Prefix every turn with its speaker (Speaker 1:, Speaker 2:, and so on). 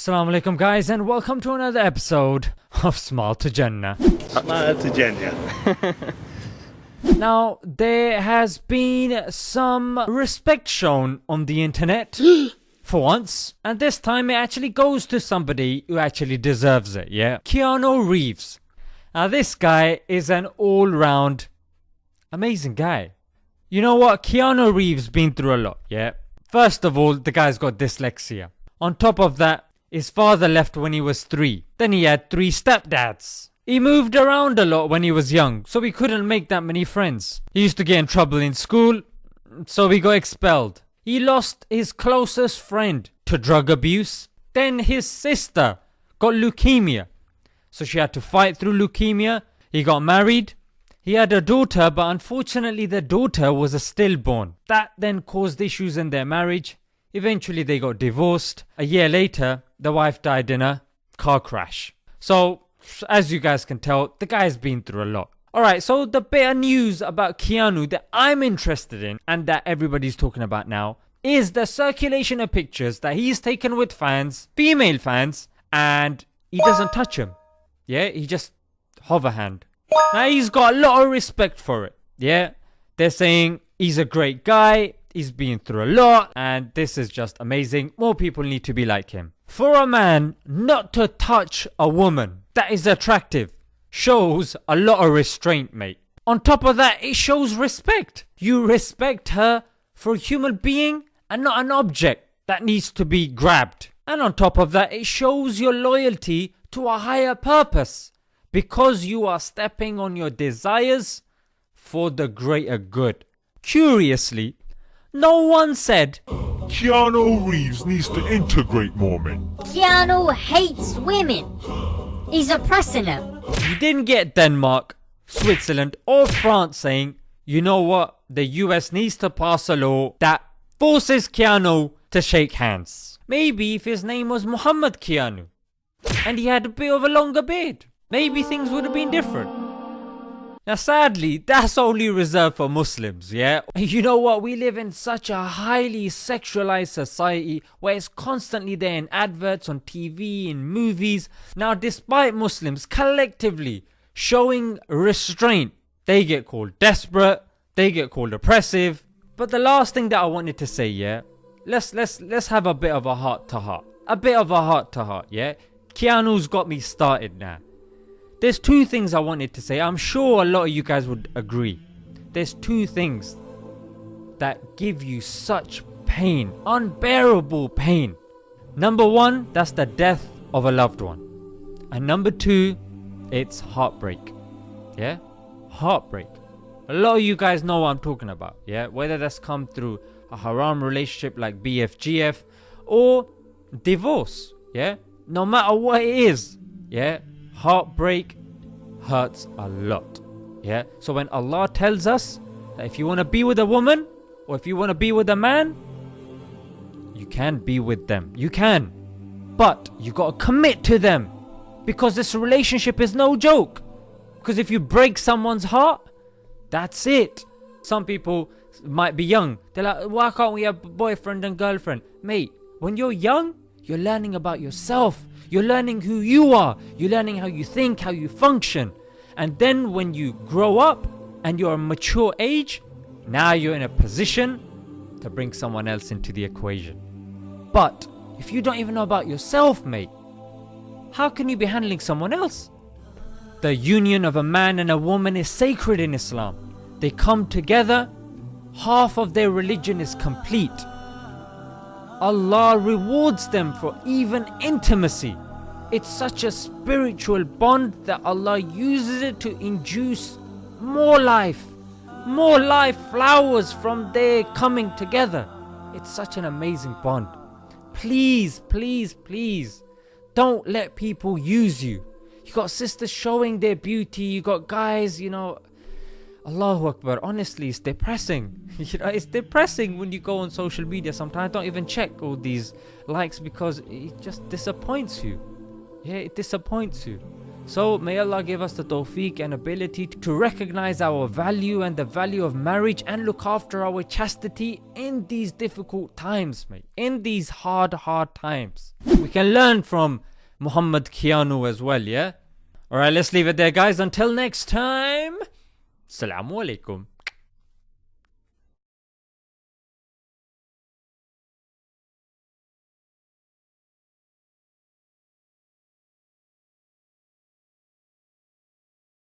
Speaker 1: Assalamu alaikum guys and welcome to another episode of Small to Jannah.
Speaker 2: Smile to Jannah.
Speaker 1: now there has been some respect shown on the internet for once and this time it actually goes to somebody who actually deserves it yeah Keanu Reeves. Now this guy is an all-round amazing guy. You know what Keanu Reeves been through a lot yeah. First of all the guy's got dyslexia. On top of that his father left when he was 3. Then he had 3 stepdads. He moved around a lot when he was young, so he couldn't make that many friends. He used to get in trouble in school, so he got expelled. He lost his closest friend to drug abuse. Then his sister got leukemia, so she had to fight through leukemia. He got married. He had a daughter, but unfortunately, the daughter was a stillborn. That then caused issues in their marriage. Eventually, they got divorced. A year later, the wife died in a car crash. So, as you guys can tell, the guy's been through a lot. Alright, so the bit of news about Keanu that I'm interested in and that everybody's talking about now is the circulation of pictures that he's taken with fans, female fans, and he doesn't touch them. Yeah, he just hover hand. Now he's got a lot of respect for it. Yeah, they're saying he's a great guy, he's been through a lot, and this is just amazing. More people need to be like him. For a man not to touch a woman that is attractive shows a lot of restraint, mate. On top of that, it shows respect. You respect her for a human being and not an object that needs to be grabbed. And on top of that, it shows your loyalty to a higher purpose because you are stepping on your desires for the greater good. Curiously, no one said
Speaker 3: Keanu Reeves needs to integrate more men.
Speaker 4: Keanu hates women. He's oppressing them.
Speaker 1: You didn't get Denmark, Switzerland, or France saying, you know what, the US needs to pass a law that forces Keanu to shake hands. Maybe if his name was Muhammad Keanu and he had a bit of a longer beard, maybe things would have been different. Now sadly, that's only reserved for Muslims, yeah? You know what, we live in such a highly sexualized society where it's constantly there in adverts, on TV, in movies. Now despite Muslims collectively showing restraint, they get called desperate, they get called oppressive. But the last thing that I wanted to say, yeah? Let's, let's, let's have a bit of a heart to heart. A bit of a heart to heart, yeah? Keanu's got me started now. There's two things I wanted to say. I'm sure a lot of you guys would agree. There's two things that give you such pain, unbearable pain. Number one, that's the death of a loved one. And number two, it's heartbreak. Yeah? Heartbreak. A lot of you guys know what I'm talking about. Yeah? Whether that's come through a haram relationship like BFGF or divorce. Yeah? No matter what it is. Yeah? Heartbreak hurts a lot. Yeah. So when Allah tells us that if you want to be with a woman or if you want to be with a man, you can be with them. You can. But you got to commit to them because this relationship is no joke. Because if you break someone's heart, that's it. Some people might be young. They're like, why can't we have a boyfriend and girlfriend? Mate, when you're young, you're learning about yourself. You're learning who you are. You're learning how you think, how you function. And then when you grow up and you're a mature age, now you're in a position to bring someone else into the equation. But if you don't even know about yourself, mate, how can you be handling someone else? The union of a man and a woman is sacred in Islam. They come together, half of their religion is complete. Allah rewards them for even intimacy. It's such a spiritual bond that Allah uses it to induce more life. More life flowers from their coming together. It's such an amazing bond. Please, please, please don't let people use you. You got sisters showing their beauty, you got guys, you know, Allahu Akbar, honestly, it's depressing. you know, it's depressing when you go on social media sometimes. I Don't even check all these likes because it just disappoints you. Yeah, it disappoints you. So may Allah give us the tawfiq and ability to recognize our value and the value of marriage and look after our chastity in these difficult times, mate. In these hard, hard times. We can learn from Muhammad Keanu as well, yeah? Alright, let's leave it there, guys. Until next time, Assalamu alaikum.